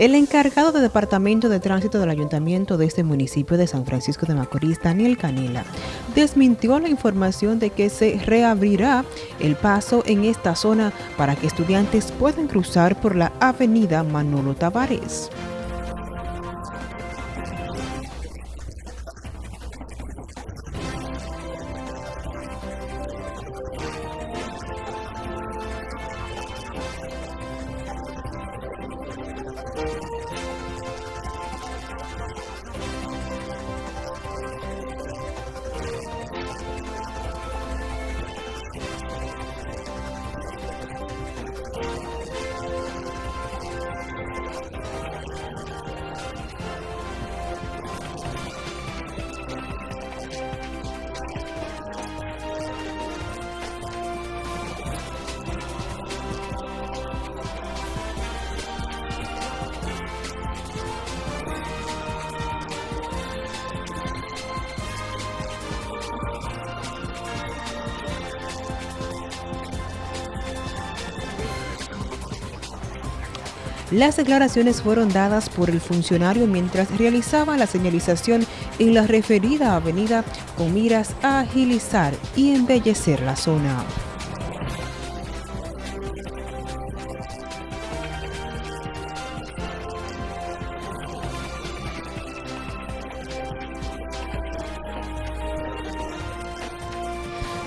El encargado de Departamento de Tránsito del Ayuntamiento de este municipio de San Francisco de Macorís, Daniel Canela, desmintió la información de que se reabrirá el paso en esta zona para que estudiantes puedan cruzar por la avenida Manolo Tavares. Las declaraciones fueron dadas por el funcionario mientras realizaba la señalización en la referida avenida con miras a agilizar y embellecer la zona.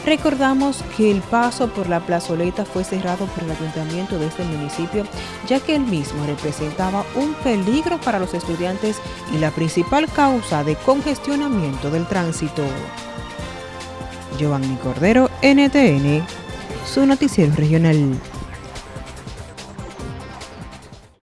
Recordamos que el paso por la plazoleta fue cerrado por el ayuntamiento de este municipio, ya que el mismo representaba un peligro para los estudiantes y la principal causa de congestionamiento del tránsito. Giovanni Cordero, NTN, su noticiero regional.